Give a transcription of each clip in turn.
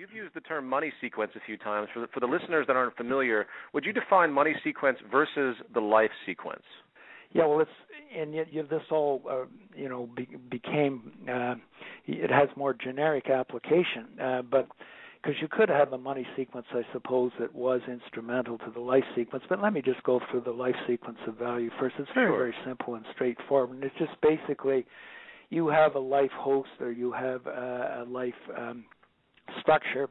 You've used the term money sequence a few times. For the, for the listeners that aren't familiar, would you define money sequence versus the life sequence? Yeah, well, it's and yet, yet this all uh, you know be, became uh, it has more generic application, uh, but because you could have a money sequence, I suppose, that was instrumental to the life sequence. But let me just go through the life sequence of value first. It's very, sure. very simple and straightforward. And it's just basically you have a life host or you have a, a life um, structure,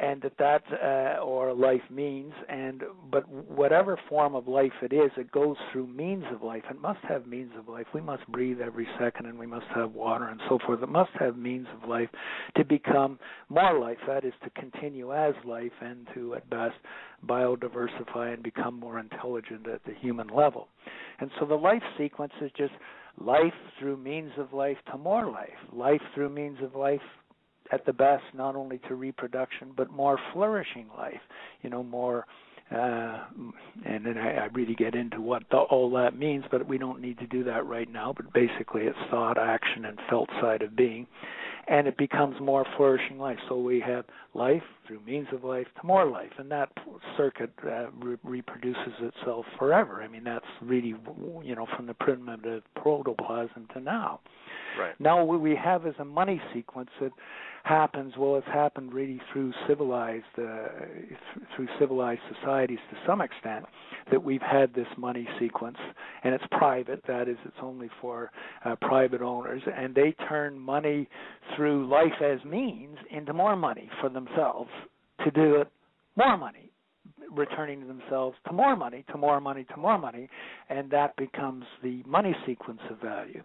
and that that uh, or life means and but whatever form of life it is it goes through means of life. It must have means of life. We must breathe every second and we must have water and so forth. It must have means of life to become more life that is to continue as life and to at best biodiversify and become more intelligent at the human level. And so the life sequence is just life through means of life to more life. Life through means of life at the best not only to reproduction but more flourishing life you know more uh, and then I, I really get into what the, all that means, but we don't need to do that right now. But basically, it's thought, action, and felt side of being, and it becomes more flourishing life. So we have life through means of life to more life, and that circuit uh, re- reproduces itself forever. I mean, that's really you know from the primitive protoplasm to now. Right. Now what we have is a money sequence that happens well it's happened really through civilized uh, th- through civilized societies to some extent that we've had this money sequence and it's private that is it's only for uh, private owners and they turn money through life as means into more money for themselves to do it more money returning themselves to more money to more money to more money and that becomes the money sequence of value.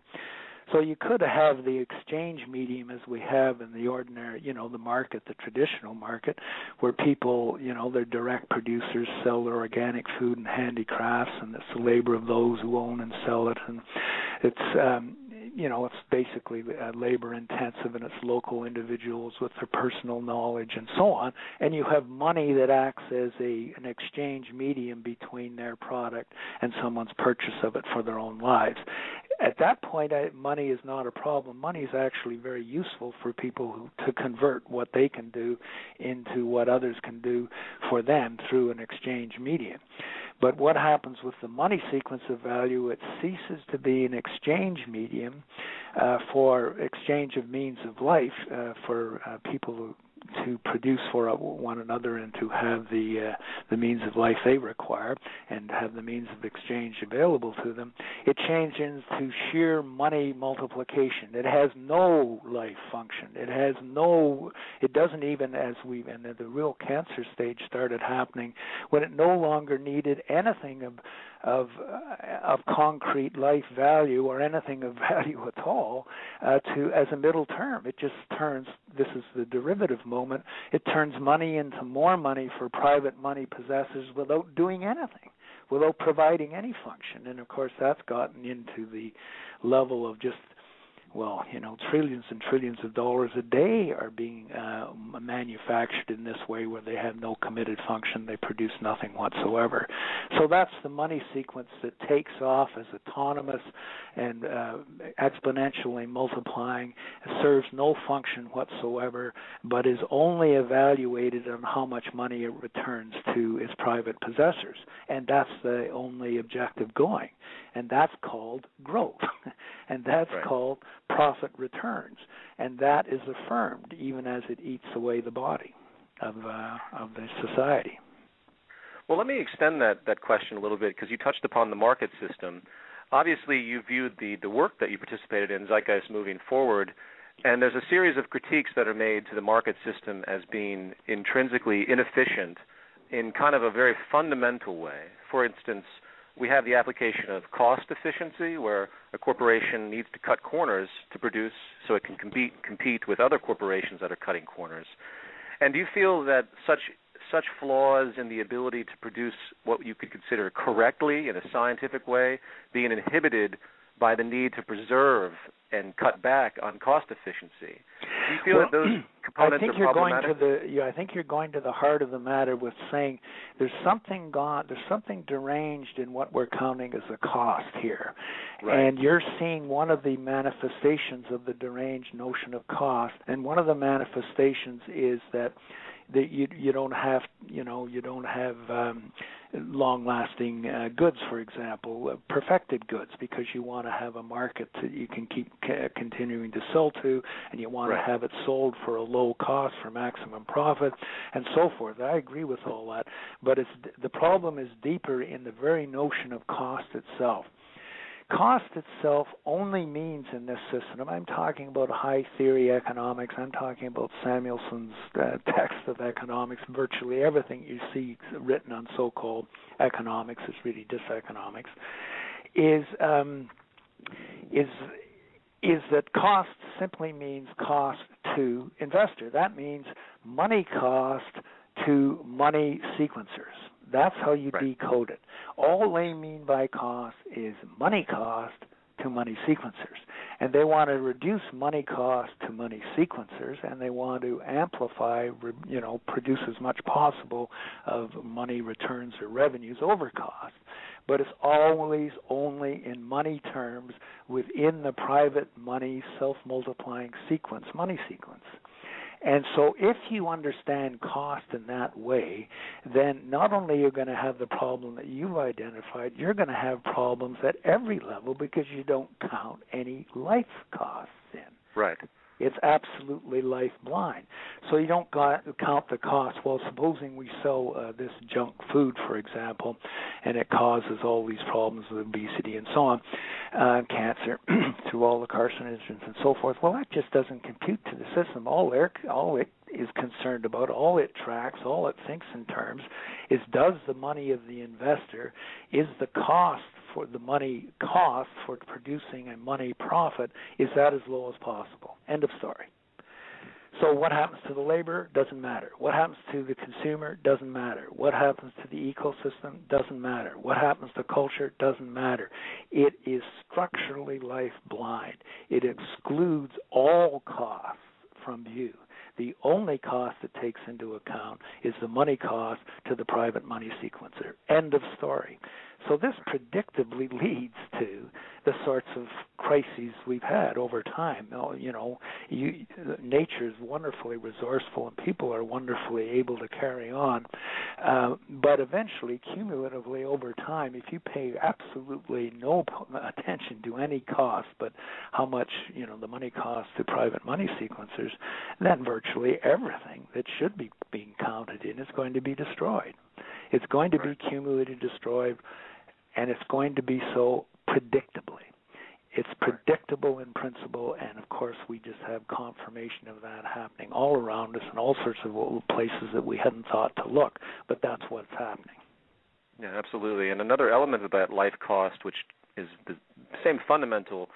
So you could have the exchange medium as we have in the ordinary, you know, the market, the traditional market, where people, you know, they're direct producers, sell their organic food and handicrafts, and it's the labor of those who own and sell it, and it's um, you know it's basically uh, labor intensive and it's local individuals with their personal knowledge and so on. And you have money that acts as a an exchange medium between their product and someone's purchase of it for their own lives at that point I, money is not a problem money is actually very useful for people who, to convert what they can do into what others can do for them through an exchange medium but what happens with the money sequence of value? It ceases to be an exchange medium uh, for exchange of means of life uh, for uh, people who to produce for one another and to have the uh, the means of life they require and have the means of exchange available to them, it changes to sheer money multiplication. It has no life function. It has no. It doesn't even as we and the real cancer stage started happening when it no longer needed anything of of uh, of concrete life value or anything of value at all uh, to as a middle term. It just turns this is the derivative moment. It turns money into more money for private money possessors without doing anything, without providing any function. And of course, that's gotten into the level of just well, you know, trillions and trillions of dollars a day are being uh, manufactured in this way where they have no committed function, they produce nothing whatsoever. So that's the money sequence that takes off as autonomous and uh, exponentially multiplying, it serves no function whatsoever, but is only evaluated on how much money it returns to its private possessors. And that's the only objective going. And that's called growth. and that's right. called profit returns, and that is affirmed even as it eats away the body of uh, of the society. Well, let me extend that that question a little bit because you touched upon the market system. Obviously, you viewed the the work that you participated in Zeitgeist moving forward, and there's a series of critiques that are made to the market system as being intrinsically inefficient in kind of a very fundamental way. For instance, we have the application of cost efficiency, where a corporation needs to cut corners to produce so it can compete compete with other corporations that are cutting corners. And do you feel that such such flaws in the ability to produce what you could consider correctly in a scientific way being inhibited by the need to preserve and cut back on cost efficiency? Do you feel well, that those components I think are you're going to the. Yeah, I think you're going to the heart of the matter with saying there's something gone. There's something deranged in what we're counting as a cost here, Right. and you're seeing one of the manifestations of the deranged notion of cost. And one of the manifestations is that that you you don't have you know you don't have um, long lasting uh, goods for example uh, perfected goods because you want to have a market that you can keep c- continuing to sell to and you want Right. to have it sold for a low cost for maximum profit and so forth i agree with all that but it's the problem is deeper in the very notion of cost itself cost itself only means in this system i'm talking about high theory economics i'm talking about samuelson's uh, text of economics virtually everything you see written on so-called economics is really diseconomics is um, is is that cost simply means cost to investor. That means money cost to money sequencers that's how you Right. decode it all they mean by cost is money cost to money sequencers. And they want to reduce money cost to money sequencers and they want to amplify, you know, produce as much possible of money returns or revenues over cost. But it's always only in money terms within the private money self multiplying sequence, money sequence. And so, if you understand cost in that way, then not only you're going to have the problem that you've identified, you're going to have problems at every level because you don't count any life costs in. Right. It's absolutely life blind. So you don't count the cost. Well, supposing we sell uh, this junk food, for example, and it causes all these problems with obesity and so on, uh, cancer, through all the carcinogens and so forth. Well, that just doesn't compute to the system. All there, all it is concerned about, all it tracks, all it thinks in terms, is does the money of the investor, is the cost for the money cost for producing a money profit is that as low as possible. End of story. So what happens to the labor doesn't matter. What happens to the consumer doesn't matter. What happens to the ecosystem doesn't matter. What happens to culture doesn't matter. It is structurally life blind. It excludes all costs from view. The only cost it takes into account is the money cost to the private money sequencer. End of story. So this predictably leads to the sorts of crises we've had over time. You know, you, nature is wonderfully resourceful, and people are wonderfully able to carry on. Uh, but eventually, cumulatively over time, if you pay absolutely no attention to any cost, but how much you know the money costs to private money sequencers, then virtually everything that should be being counted in is going to be destroyed. It's going to be cumulatively destroyed and it's going to be so predictably. It's predictable in principle, and of course, we just have confirmation of that happening all around us in all sorts of places that we hadn't thought to look, but that's what's happening. Yeah, absolutely. And another element of that life cost, which is the same fundamental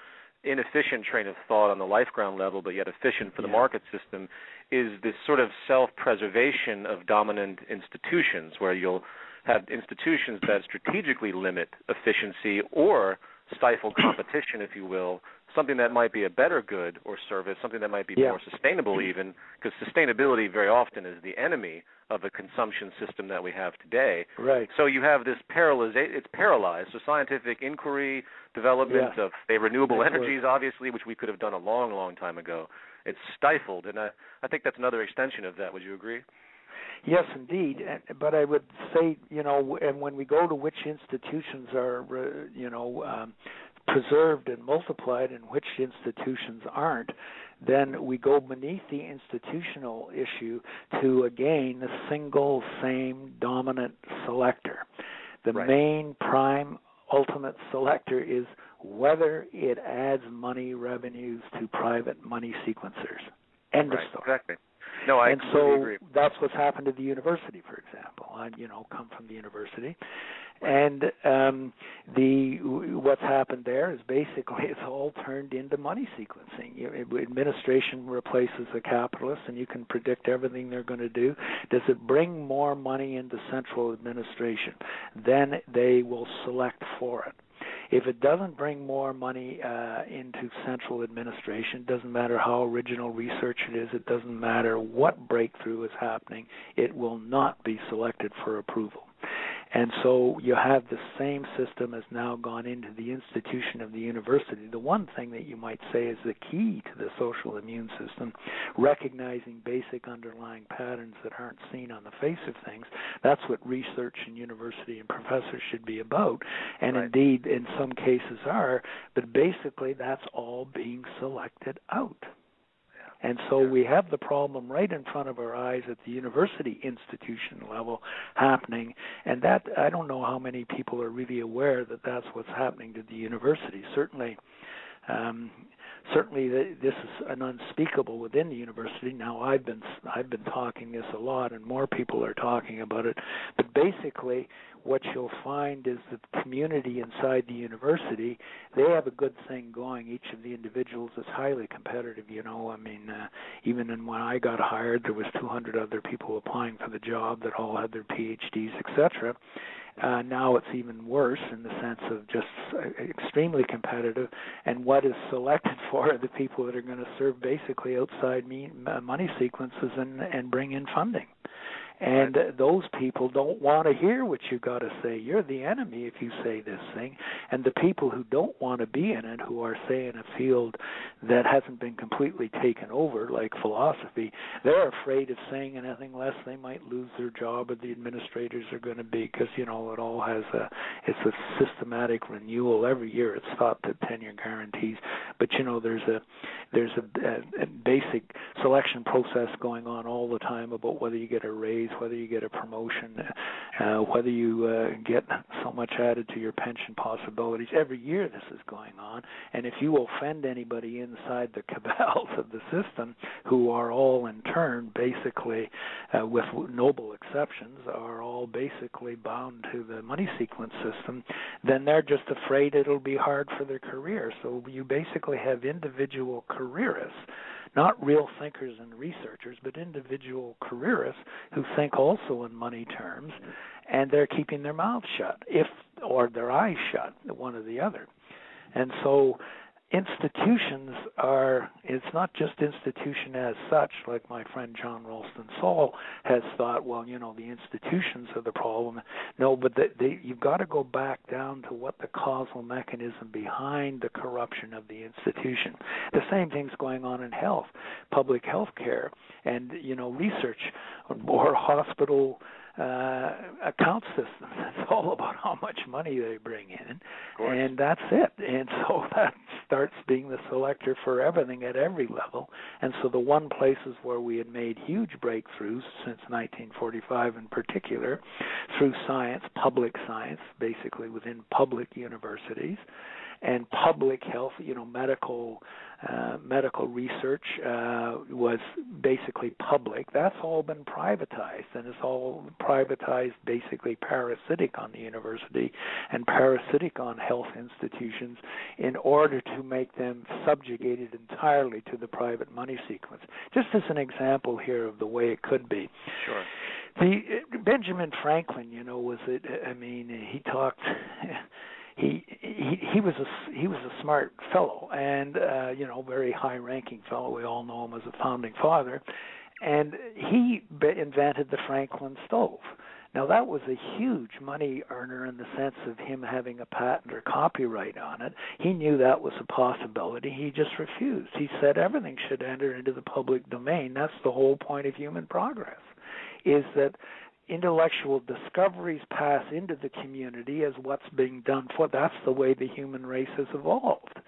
inefficient train of thought on the life ground level, but yet efficient for the Yeah. market system, is this sort of self-preservation of dominant institutions, where you'll have institutions that strategically limit efficiency or stifle competition, if you will, something that might be a better good or service, something that might be Yeah. more sustainable even, because sustainability very often is the enemy of the consumption system that we have today. Right. So you have this paralyzation, it's paralyzed. So scientific inquiry, development Yeah. of say renewable word. energies, obviously, which we could have done a long, long time ago, it's stifled, and I, I think that's another extension of that. Would you agree? Yes, indeed. But I would say, you know, and when we go to which institutions are, uh, you know, um, preserved and multiplied and which institutions aren't, then we go beneath the institutional issue to again the single same dominant selector. The Right. main prime ultimate selector is whether it adds money revenues to private money sequencers. End right. of story Exactly. No, I and so agree. that's what's happened to the university, for example. I, you know, come from the university, and um, the what's happened there is basically it's all turned into money sequencing. You, administration replaces the capitalists, and you can predict everything they're going to do. Does it bring more money into central administration? Then they will select for it. If it doesn't bring more money uh, into central administration, doesn't matter how original research it is, it doesn't matter what breakthrough is happening, it will not be selected for approval. And so you have the same system has now gone into the institution of the university. The one thing that you might say is the key to the social immune system, recognizing basic underlying patterns that aren't seen on the face of things. That's what research in university and professors should be about, and right. indeed in some cases are, but basically that's all being selected out. And so we have the problem right in front of our eyes at the university institution level happening. And that, I don't know how many people are really aware that that's what's happening to the university. Certainly, um, certainly this is an unspeakable within the university. Now I've been I've been talking this a lot, and more people are talking about it. But basically, what you'll find is the community inside the university they have a good thing going. Each of the individuals is highly competitive you know. I mean uh, even in when i got hired there was 200 other people applying for the job that all had their phds etc uh, now it's even worse in the sense of just uh, extremely competitive, and what is selected for are the people that are going to serve basically outside me, money sequences and and bring in funding. And right. those people don't want to hear what you got to say. You're the enemy if you say this thing. And the people who don't want to be in it, who are, say, in a field that hasn't been completely taken over, like philosophy, they're afraid of saying anything less they might lose their job or the administrators are going to be, because, you know, it all has a, it's a systematic renewal every year. It's thought that tenure guarantees. But, you know, there's a, there's a, a, a basic selection process going on all the time about whether you get a raise whether you get a promotion, uh, whether you uh, get so much added to your pension possibilities. Every year this is going on, and if you offend anybody inside the cabals of the system, who are all in turn basically, uh, with noble exceptions, are all basically bound to the money sequence system, then they're just afraid it'll be hard for their career. So you basically have individual careerists not real thinkers and researchers, but individual careerists who think also in money terms, and they're keeping their mouths shut, if or their eyes shut, one or the other. And so institutions are it's not just institution as such like my friend John Ralston Saul has thought well you know the institutions are the problem. No but they, they, you've got to go back down to what the causal mechanism behind the corruption of the institution. The same thing's going on in health public health care and you know research or hospital uh, account system. It's all about how much money they bring in, and that's it. And so that starts being the selector for everything at every level. And so the one places where we had made huge breakthroughs since 1945, in particular, through science, public science, basically within public universities, and public health, you know, medical uh, medical research uh, was basically public. That's all been privatized, and it's all privatized basically parasitic on the university and parasitic on health institutions in order to make them subjugated entirely to the private money sequence. Just as an example here of the way it could be. Sure. The Benjamin Franklin, you know, was it? I mean, he talked he he he was a he was a smart fellow and uh you know very high ranking fellow. We all know him as a founding father. And he invented the Franklin stove. Now that was a huge money earner in the sense of him having a patent or copyright on it. He knew that was a possibility. He just refused. He said everything should enter into the public domain. That's the whole point of human progress is that intellectual discoveries pass into the community as what's being done for that's the way the human race has evolved.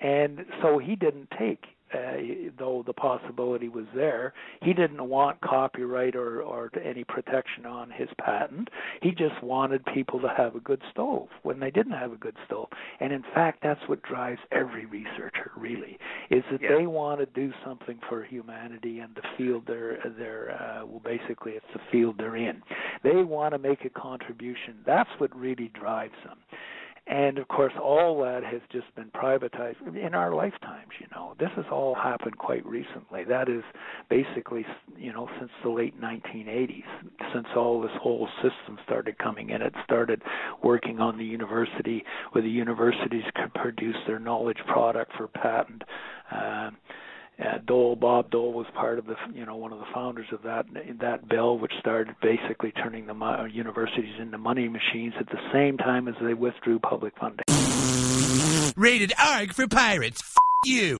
And so he didn't take uh, though the possibility was there. He didn't want copyright or, or any protection on his patent. He just wanted people to have a good stove when they didn't have a good stove. And in fact, that's what drives every researcher really is that yeah. they want to do something for humanity and the field they're they're uh, well basically it's the field they're in. They want to make a contribution. That's what really drives them and of course all that has just been privatized in our lifetimes you know. This has all happened quite recently. That is basically you know since the late 1980s since all this whole system started coming in. It started working on the university where the universities could produce their knowledge product for patent uh, uh, Dole, Bob Dole was part of the, you know, one of the founders of that that bill, which started basically turning the uh, universities into money machines at the same time as they withdrew public funding. Rated ARG for pirates. F- you.